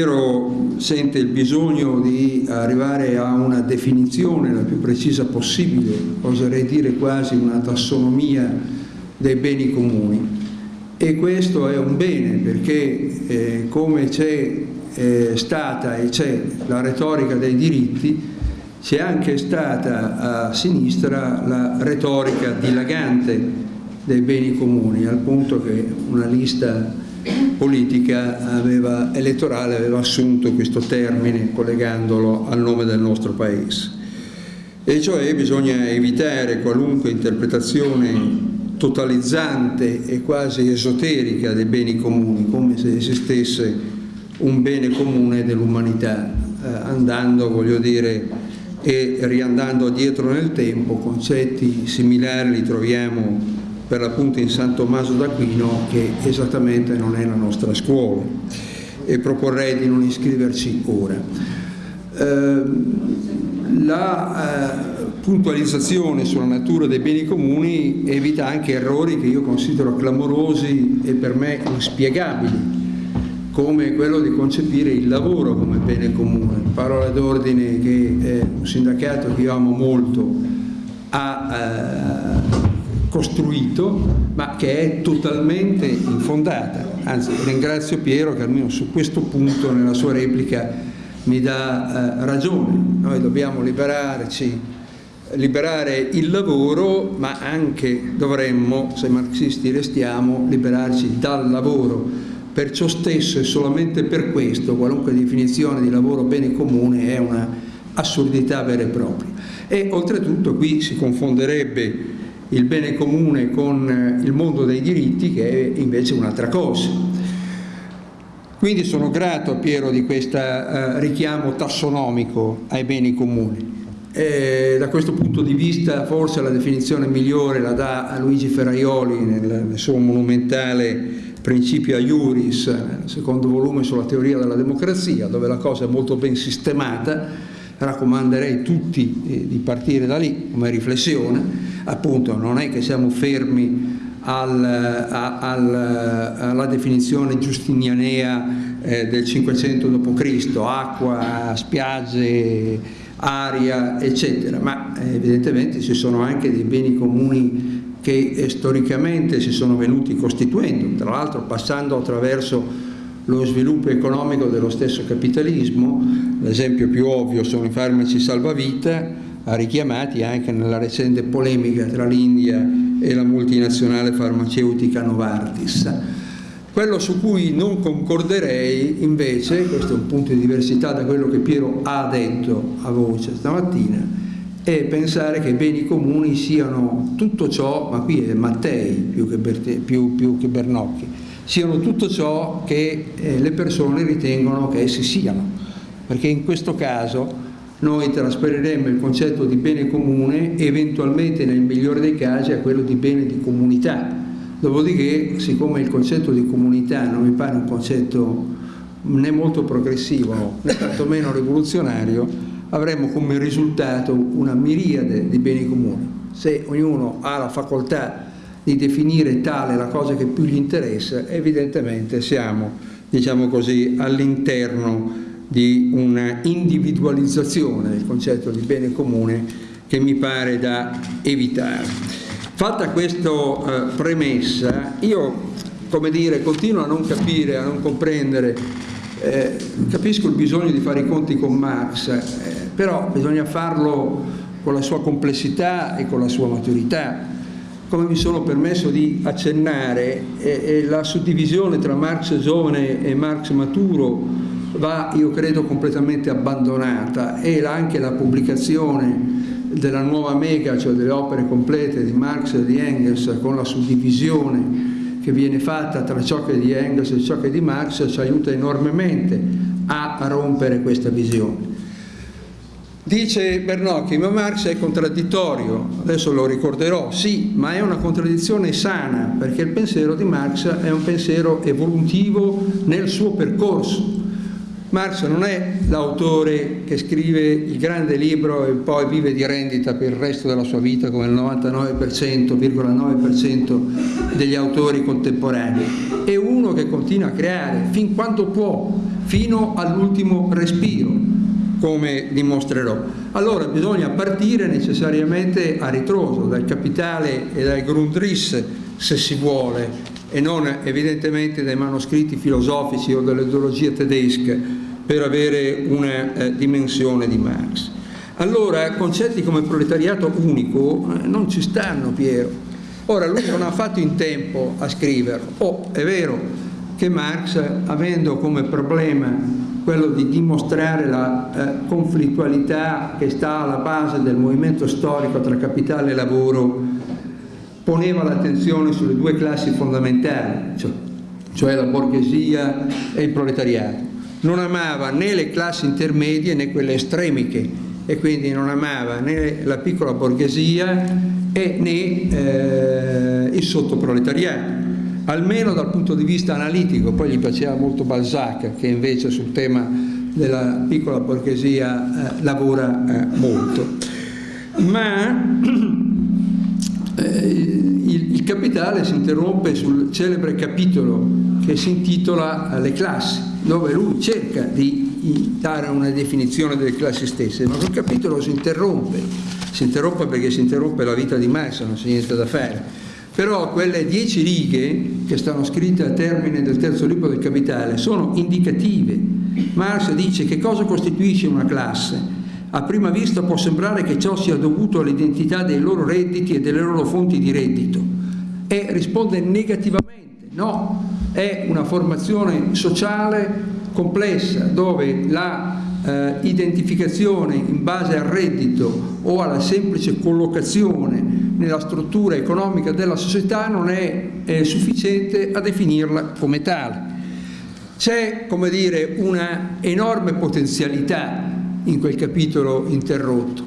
Piero sente il bisogno di arrivare a una definizione la più precisa possibile, oserei dire quasi una tassonomia dei beni comuni. E questo è un bene perché eh, come c'è eh, stata e c'è la retorica dei diritti, c'è anche stata a sinistra la retorica dilagante dei beni comuni, al punto che una lista politica aveva, elettorale aveva assunto questo termine collegandolo al nome del nostro Paese. E cioè bisogna evitare qualunque interpretazione totalizzante e quasi esoterica dei beni comuni, come se esistesse un bene comune dell'umanità, eh, andando, voglio dire, e riandando dietro nel tempo, concetti similari li troviamo per l'appunto in San Tommaso d'Aquino che esattamente non è la nostra scuola e proporrei di non iscriverci ora. Eh, la eh, puntualizzazione sulla natura dei beni comuni evita anche errori che io considero clamorosi e per me inspiegabili come quello di concepire il lavoro come bene comune, parola d'ordine che è un sindacato che io amo molto ha eh, costruito ma che è totalmente infondata. Anzi ringrazio Piero che almeno su questo punto nella sua replica mi dà eh, ragione. Noi dobbiamo liberarci, liberare il lavoro ma anche dovremmo, se marxisti restiamo, liberarci dal lavoro. Perciò stesso e solamente per questo qualunque definizione di lavoro bene comune è una assurdità vera e propria. E oltretutto qui si confonderebbe il bene comune con eh, il mondo dei diritti che è invece un'altra cosa. Quindi sono grato a Piero di questo uh, richiamo tassonomico ai beni comuni. E da questo punto di vista forse la definizione migliore la dà Luigi Ferraioli nel, suo monumentale Principio Iuris, secondo volume sulla teoria della democrazia, dove la cosa è molto ben sistemata, raccomanderei tutti eh, di partire da lì come riflessione, appunto non è che siamo fermi al, al, alla definizione giustinianea eh, del 500 d.C., acqua, spiagge, aria, eccetera, ma eh, evidentemente ci sono anche dei beni comuni che eh, storicamente si sono venuti costituendo, tra l'altro passando attraverso lo sviluppo economico dello stesso capitalismo, l'esempio più ovvio sono i farmaci salvavita, richiamati anche nella recente polemica tra l'India e la multinazionale farmaceutica Novartis. Quello su cui non concorderei invece, questo è un punto di diversità da quello che Piero ha detto a voce stamattina, è pensare che i beni comuni siano tutto ciò, ma qui è Mattei più che, Berte, più, più che Bernocchi, siano tutto ciò che eh, le persone ritengono che essi siano, perché in questo caso noi trasferiremmo il concetto di bene comune eventualmente nel migliore dei casi a quello di bene di comunità. Dopodiché, siccome il concetto di comunità non mi pare un concetto né molto progressivo né tantomeno rivoluzionario, avremmo come risultato una miriade di beni comuni. Se ognuno ha la facoltà di definire tale la cosa che più gli interessa, evidentemente siamo, diciamo all'interno di una individualizzazione del concetto di bene comune che mi pare da evitare. Fatta questa eh, premessa, io come dire, continuo a non capire, a non comprendere, eh, capisco il bisogno di fare i conti con Marx, eh, però bisogna farlo con la sua complessità e con la sua maturità. Come mi sono permesso di accennare, eh, la suddivisione tra Marx giovane e Marx maturo va io credo completamente abbandonata. E anche la pubblicazione della nuova mega, cioè delle opere complete di Marx e di Engels con la suddivisione che viene fatta tra ciò che è di Engels e ciò che è di Marx ci aiuta enormemente a rompere questa visione. Dice Bernocchi, ma Marx è contraddittorio, adesso lo ricorderò, sì, ma è una contraddizione sana, perché il pensiero di Marx è un pensiero evolutivo nel suo percorso, Marx non è l'autore che scrive il grande libro e poi vive di rendita per il resto della sua vita come il 99,9% degli autori contemporanei, è uno che continua a creare fin quando può, fino all'ultimo respiro, come dimostrerò. Allora bisogna partire necessariamente a ritroso, dal capitale e dal Grundrisse, se si vuole, e non evidentemente dai manoscritti filosofici o dall'ideologia tedesca per avere una eh, dimensione di Marx. Allora concetti come proletariato unico eh, non ci stanno Piero. Ora lui non ha fatto in tempo a scriverlo. Oh, è vero che Marx, avendo come problema quello di dimostrare la eh, conflittualità che sta alla base del movimento storico tra capitale e lavoro, poneva l'attenzione sulle due classi fondamentali, cioè, cioè la borghesia e il proletariato. Non amava né le classi intermedie né quelle estremiche e quindi non amava né la piccola borghesia e né eh, il sottoproletariato almeno dal punto di vista analitico, poi gli piaceva molto Balzac che invece sul tema della piccola borghesia eh, lavora eh, molto. Ma eh, il, il, capitale si interrompe sul celebre capitolo che si intitola Le classi, dove lui cerca di dare una definizione delle classi stesse, ma quel capitolo si interrompe, si interrompe perché si interrompe la vita di Marx, non c'è niente da fare. Però quelle dieci righe che stanno scritte al termine del terzo libro del Capitale sono indicative. Marx dice che cosa costituisce una classe. A prima vista può sembrare che ciò sia dovuto all'identità dei loro redditi e delle loro fonti di reddito e risponde negativamente, no, è una formazione sociale complessa dove la eh, identificazione in base al reddito o alla semplice collocazione nella struttura economica della società non è, è sufficiente a definirla come tale. C'è, come dire, una enorme potenzialità in quel capitolo interrotto.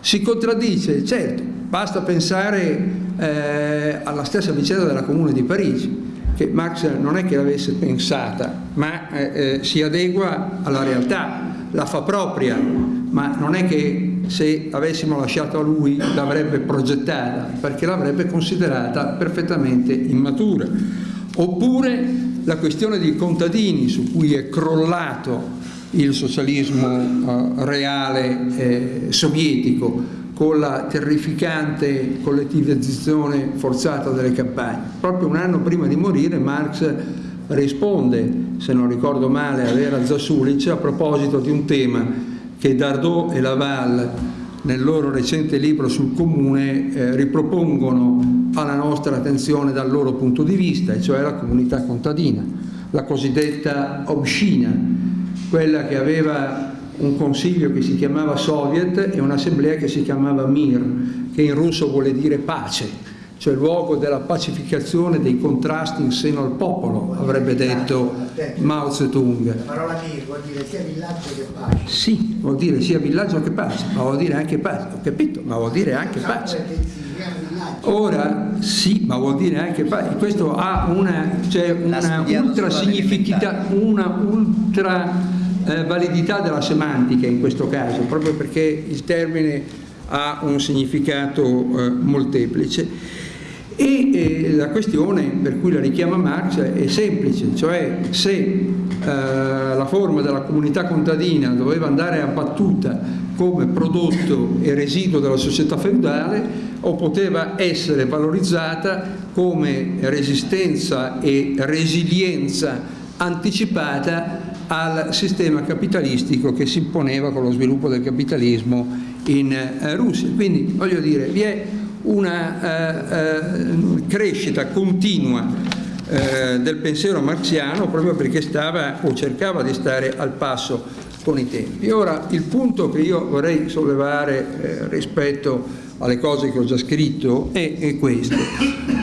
Si contraddice, certo, basta pensare eh, alla stessa vicenda della Comune di Parigi, che Marx non è che l'avesse pensata, ma eh, eh, si adegua alla realtà, la fa propria, ma non è che se avessimo lasciato a lui l'avrebbe progettata, perché l'avrebbe considerata perfettamente immatura. Oppure la questione dei contadini su cui è crollato il socialismo eh, reale eh, sovietico, con la terrificante collettivizzazione forzata delle campagne. Proprio un anno prima di morire Marx risponde, se non ricordo male, a Vera Zasulic a proposito di un tema che Dardot e Laval nel loro recente libro sul comune eh, ripropongono alla nostra attenzione dal loro punto di vista, e cioè la comunità contadina, la cosiddetta obscina, quella che aveva un consiglio che si chiamava Soviet e un'assemblea che si chiamava Mir, che in russo vuole dire pace, cioè luogo della pacificazione dei contrasti in seno al popolo, avrebbe detto Mao Zedong. La parola Mir vuol dire sia villaggio che pace. Sì, vuol dire sia villaggio che pace, ma vuol dire anche pace, ho capito, ma vuol dire anche pace. Ora sì, ma vuol dire anche pace. Questo ha una, cioè una ultra significativa, una ultra eh, validità della semantica in questo caso, proprio perché il termine ha un significato eh, molteplice. E eh, la questione per cui la richiama Marx è semplice, cioè se eh, la forma della comunità contadina doveva andare abbattuta come prodotto e residuo della società feudale o poteva essere valorizzata come resistenza e resilienza anticipata al sistema capitalistico che si imponeva con lo sviluppo del capitalismo in eh, Russia. Quindi voglio dire, vi è una eh, eh, crescita continua del pensiero marxiano proprio perché stava o cercava di stare al passo con i tempi. Ora il punto che io vorrei sollevare rispetto alle cose che ho già scritto è, è questo.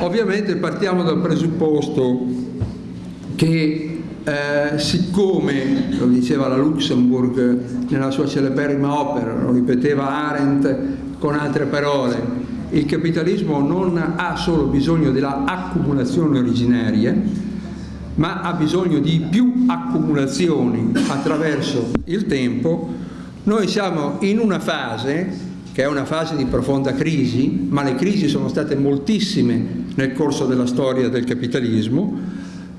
Ovviamente partiamo dal presupposto che eh, siccome, lo diceva la Luxemburg nella sua celeberrima opera, lo ripeteva Arendt con altre parole, il capitalismo non ha solo bisogno della accumulazione originaria, ma ha bisogno di più accumulazioni attraverso il tempo, noi siamo in una fase che è una fase di profonda crisi, ma le crisi sono state moltissime nel corso della storia del capitalismo,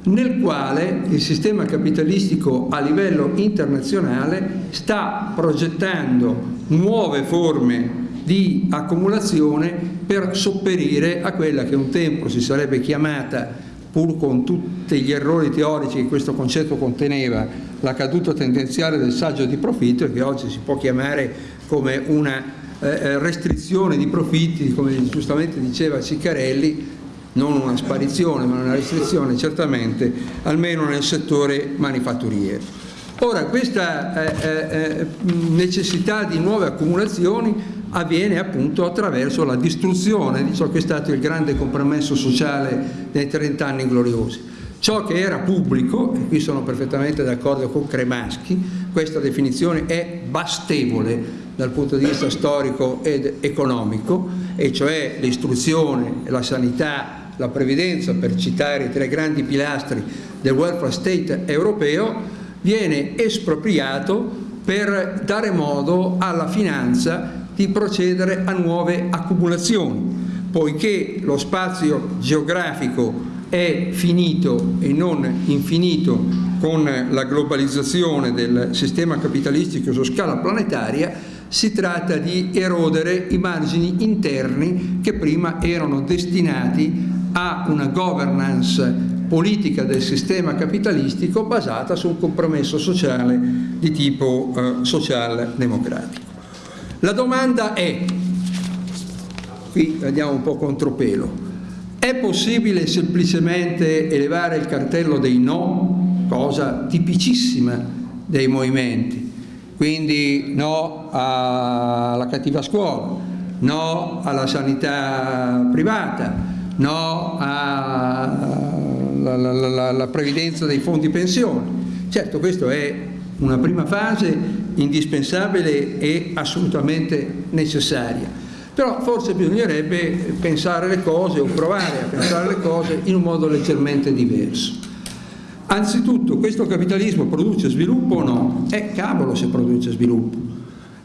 nel quale il sistema capitalistico a livello internazionale sta progettando nuove forme di accumulazione per sopperire a quella che un tempo si sarebbe chiamata pur con tutti gli errori teorici che questo concetto conteneva, la caduta tendenziale del saggio di profitto e che oggi si può chiamare come una eh, eh restrizione di profitti, come giustamente diceva Ciccarelli, non una sparizione ma una restrizione certamente, almeno nel settore manifatturiero. Ora, questa eh, eh, necessità di nuove accumulazioni avviene appunto attraverso la distruzione di ciò che è stato il grande compromesso sociale dei 30 anni gloriosi. Ciò che era pubblico, e qui sono perfettamente d'accordo con Cremaschi, questa definizione è bastevole dal punto di vista storico ed economico, e cioè l'istruzione, la sanità, la previdenza, per citare i tre grandi pilastri del welfare state europeo, viene espropriato per dare modo alla finanza di procedere a nuove accumulazioni, poiché lo spazio geografico è finito e non infinito con la globalizzazione del sistema capitalistico su scala planetaria, si tratta di erodere i margini interni che prima erano destinati a una governance politica del sistema capitalistico basata su un compromesso sociale di tipo eh, social-democratico. La domanda è, qui andiamo un po' contropelo, è possibile semplicemente elevare il cartello dei no, cosa tipicissima dei movimenti, quindi no alla cattiva scuola, no alla sanità privata, no alla previdenza dei fondi pensione. Certo, questo è una prima fase indispensabile e assolutamente necessaria. Però forse bisognerebbe pensare le cose o provare a pensare le cose in un modo leggermente diverso. Anzitutto questo capitalismo produce sviluppo o no? Eh cavolo se produce sviluppo.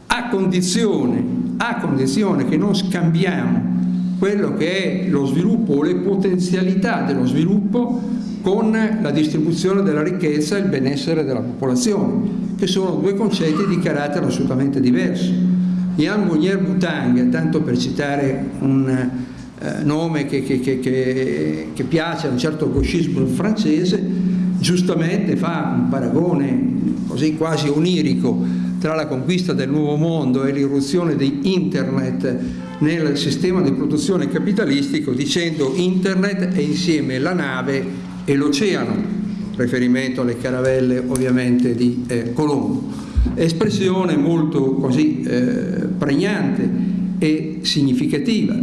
A condizione, a condizione che non scambiamo quello che è lo sviluppo o le potenzialità dello sviluppo con la distribuzione della ricchezza e il benessere della popolazione che sono due concetti di carattere assolutamente diverso. Jan Mounier Boutang, tanto per citare un eh, nome che, che, che, che, piace a un certo gauchismo francese, giustamente fa un paragone così quasi onirico tra la conquista del nuovo mondo e l'irruzione di internet nel sistema di produzione capitalistico dicendo internet è insieme la nave e l'oceano riferimento alle caravelle ovviamente di eh, Colombo. Espressione molto così eh, pregnante e significativa.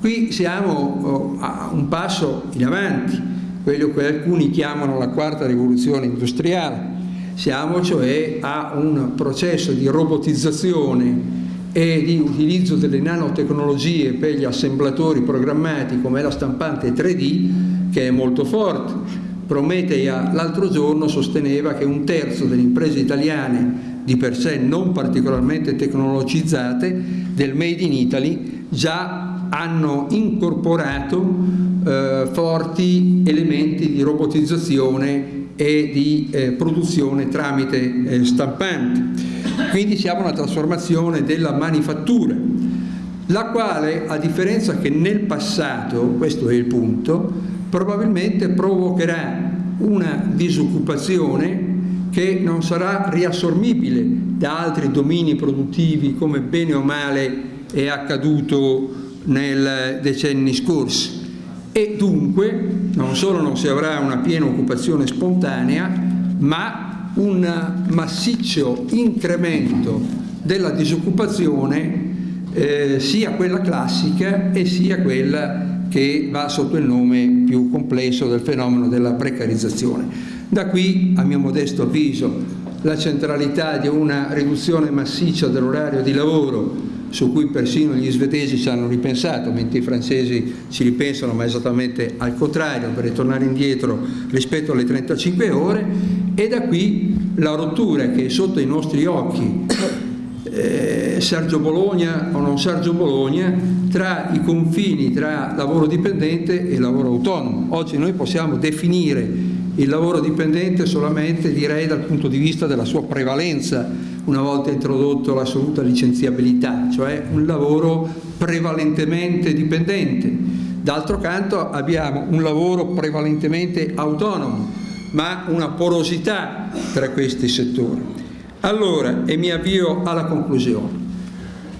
Qui siamo oh, a un passo in avanti, quello che alcuni chiamano la quarta rivoluzione industriale. Siamo cioè a un processo di robotizzazione e di utilizzo delle nanotecnologie per gli assemblatori programmati come la stampante 3D che è molto forte. Prometea l'altro giorno sosteneva che un terzo delle imprese italiane di per sé non particolarmente tecnologizzate del Made in Italy già hanno incorporato eh, forti elementi di robotizzazione e di eh, produzione tramite eh, stampante. Quindi siamo una trasformazione della manifattura, la quale a differenza che nel passato, questo è il punto, probabilmente provocherà una disoccupazione che non sarà riassormibile da altri domini produttivi come bene o male è accaduto nei decenni scorsi e dunque non solo non si avrà una piena occupazione spontanea ma un massiccio incremento della disoccupazione eh, sia quella classica e sia quella che va sotto il nome più complesso del fenomeno della precarizzazione. Da qui, a mio modesto avviso, la centralità di una riduzione massiccia dell'orario di lavoro su cui persino gli svedesi ci hanno ripensato, mentre i francesi ci ripensano, ma esattamente al contrario, per ritornare indietro rispetto alle 35 ore, e da qui la rottura che è sotto i nostri occhi eh, Sergio Bologna o non Sergio Bologna tra i confini tra lavoro dipendente e lavoro autonomo. Oggi noi possiamo definire il lavoro dipendente solamente direi dal punto di vista della sua prevalenza una volta introdotto l'assoluta licenziabilità, cioè un lavoro prevalentemente dipendente. D'altro canto abbiamo un lavoro prevalentemente autonomo, ma una porosità tra questi settori. Allora, e mi avvio alla conclusione.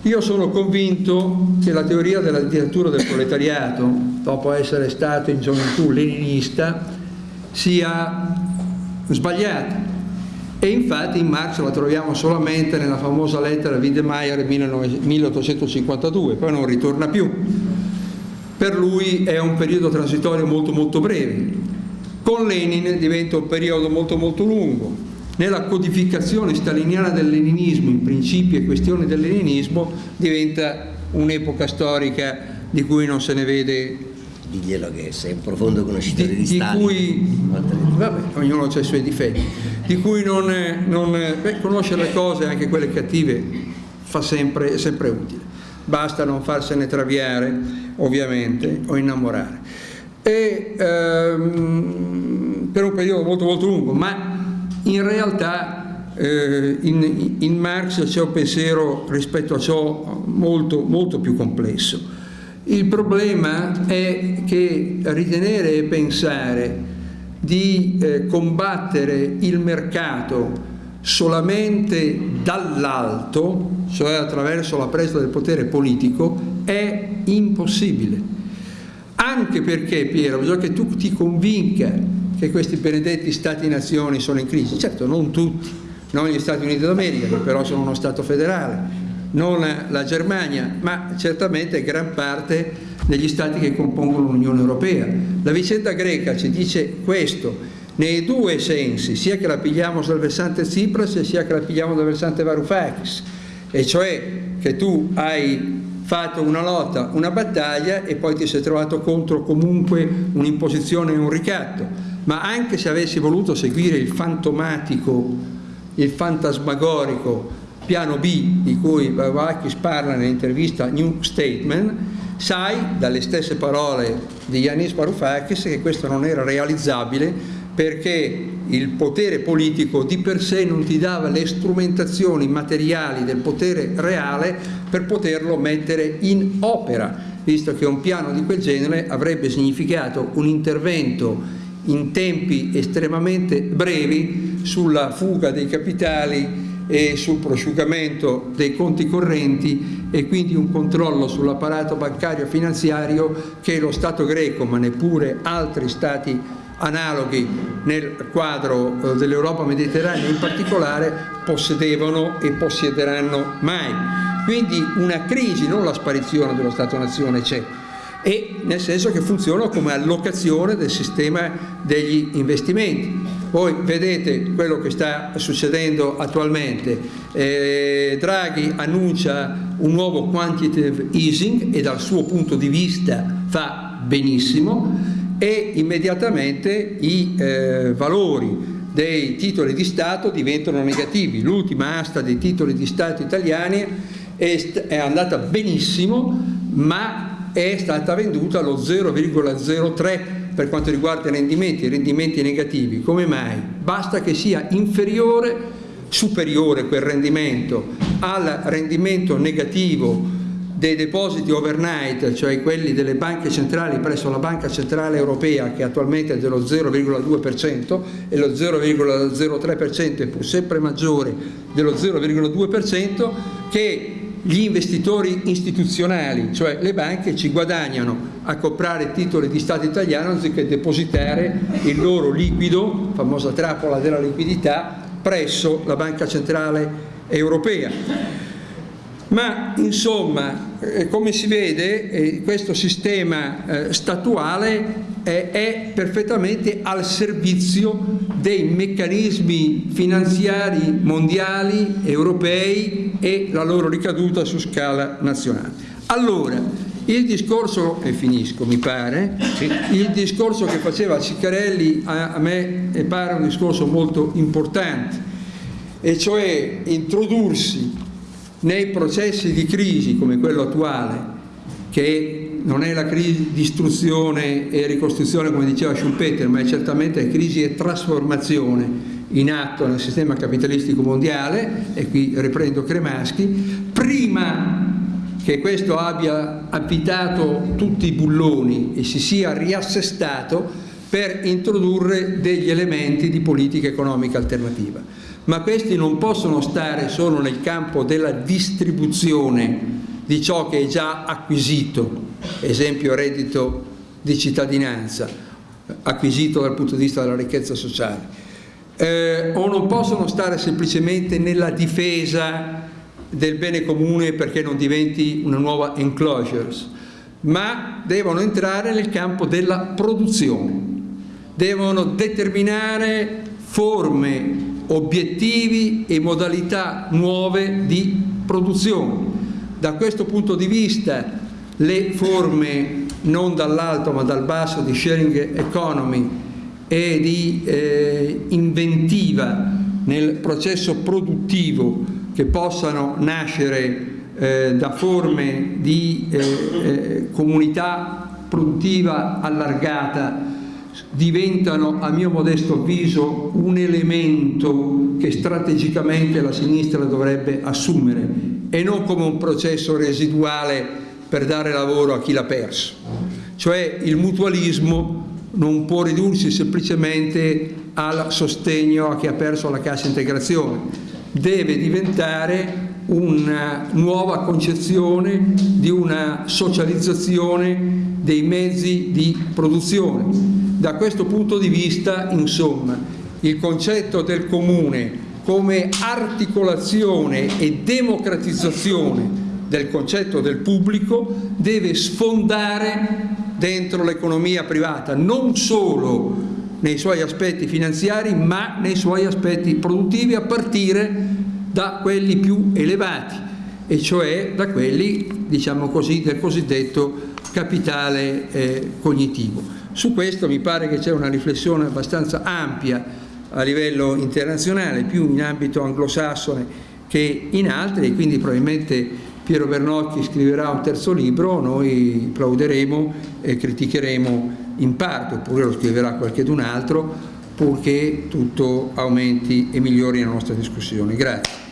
Io sono convinto che la teoria della dittatura del proletariato, dopo essere stato in gioventù leninista, sia sbagliata. E infatti in Marx la troviamo solamente nella famosa lettera a Wiedemeyer 1852, poi non ritorna più. Per lui è un periodo transitorio molto molto breve. Con Lenin diventa un periodo molto molto lungo. Nella codificazione staliniana del leninismo, in principi e questioni del leninismo, diventa un'epoca storica di cui non se ne vede diglielo che sei un profondo conoscitore di, di Stalin. Cui, vabbè, ognuno ha i suoi difetti, di cui non, non beh, conoscere le cose, anche quelle cattive, fa sempre, è sempre utile. Basta non farsene traviare, ovviamente, o innamorare. E, ehm, per un periodo molto molto lungo, ma in realtà eh, in, in Marx c'è un pensiero rispetto a ciò molto, molto più complesso il problema è che ritenere e pensare di eh, combattere il mercato solamente dall'alto, cioè attraverso la presa del potere politico, è impossibile. Anche perché, Piero, bisogna che tu ti convinca che questi benedetti stati-nazioni sono in crisi. Certo, non tutti, non gli Stati Uniti d'America, che però sono uno Stato federale, non la Germania, ma certamente gran parte degli stati che compongono l'Unione Europea. La vicenda greca ci dice questo, nei due sensi, sia che la pigliamo dal versante Tsipras sia che la pigliamo dal versante Varoufakis, e cioè che tu hai fatto una lotta, una battaglia e poi ti sei trovato contro comunque un'imposizione e un ricatto, ma anche se avessi voluto seguire il fantomatico, il fantasmagorico piano B di cui Varoufakis parla nell'intervista New Statement, sai dalle stesse parole di Yanis Varoufakis che questo non era realizzabile perché il potere politico di per sé non ti dava le strumentazioni materiali del potere reale per poterlo mettere in opera, visto che un piano di quel genere avrebbe significato un intervento in tempi estremamente brevi sulla fuga dei capitali e sul prosciugamento dei conti correnti e quindi un controllo sull'apparato bancario finanziario che lo Stato greco, ma neppure altri Stati analoghi nel quadro eh, dell'Europa mediterranea in particolare possedevano e possiederanno mai. Quindi una crisi, non la sparizione dello Stato-nazione c'è, e nel senso che funziona come allocazione del sistema degli investimenti. Voi vedete quello che sta succedendo attualmente, eh, Draghi annuncia un nuovo quantitative easing e dal suo punto di vista fa benissimo e immediatamente i eh, valori dei titoli di Stato diventano negativi. L'ultima asta dei titoli di Stato italiani è, è andata benissimo ma è stata venduta allo 0,03 per quanto riguarda i rendimenti, i rendimenti negativi. Come mai? Basta che sia inferiore, superiore quel rendimento al rendimento negativo dei depositi overnight, cioè quelli delle banche centrali presso la Banca Centrale Europea che attualmente è dello 0,2% e lo 0,03% è pur sempre maggiore dello 0,2% che gli investitori istituzionali, cioè le banche, ci guadagnano a comprare titoli di Stato italiano anziché depositare il loro liquido, famosa trappola della liquidità, presso la Banca Centrale Europea. Ma insomma, eh, come si vede, eh, questo sistema eh, statuale è perfettamente al servizio dei meccanismi finanziari mondiali, europei e la loro ricaduta su scala nazionale. Allora, il discorso, e finisco mi pare, sì. il discorso che faceva Ciccarelli a, a me pare un discorso molto importante, e cioè introdursi nei processi di crisi come quello attuale, che non è la crisi di istruzione e ricostruzione come diceva Schumpeter, ma è certamente crisi e trasformazione in atto nel sistema capitalistico mondiale, e qui riprendo Cremaschi, prima che questo abbia abitato tutti i bulloni e si sia riassestato per introdurre degli elementi di politica economica alternativa. Ma questi non possono stare solo nel campo della distribuzione di ciò che è già acquisito, esempio reddito di cittadinanza, acquisito dal punto di vista della ricchezza sociale, eh, o non possono stare semplicemente nella difesa del bene comune perché non diventi una nuova enclosures, ma devono entrare nel campo della produzione, devono determinare forme, obiettivi e modalità nuove di produzione. Da questo punto di vista le forme non dall'alto ma dal basso di sharing economy e di eh, inventiva nel processo produttivo che possano nascere eh, da forme di eh, eh, comunità produttiva allargata diventano a mio modesto avviso un elemento che strategicamente la sinistra dovrebbe assumere e non come un processo residuale per dare lavoro a chi l'ha perso. Cioè il mutualismo non può ridursi semplicemente al sostegno a chi ha perso la cassa integrazione, deve diventare una nuova concezione di una socializzazione dei mezzi di produzione. Da questo punto di vista, insomma, il concetto del comune come articolazione e democratizzazione del concetto del pubblico deve sfondare dentro l'economia privata, non solo nei suoi aspetti finanziari ma nei suoi aspetti produttivi a partire da quelli più elevati e cioè da quelli diciamo così, del cosiddetto capitale eh, cognitivo. Su questo mi pare che c'è una riflessione abbastanza ampia a livello internazionale, più in ambito anglosassone che in altri quindi probabilmente Piero Bernocchi scriverà un terzo libro, noi plauderemo e criticheremo in parte, oppure lo scriverà qualcun altro, purché tutto aumenti e migliori la nostra discussione. Grazie.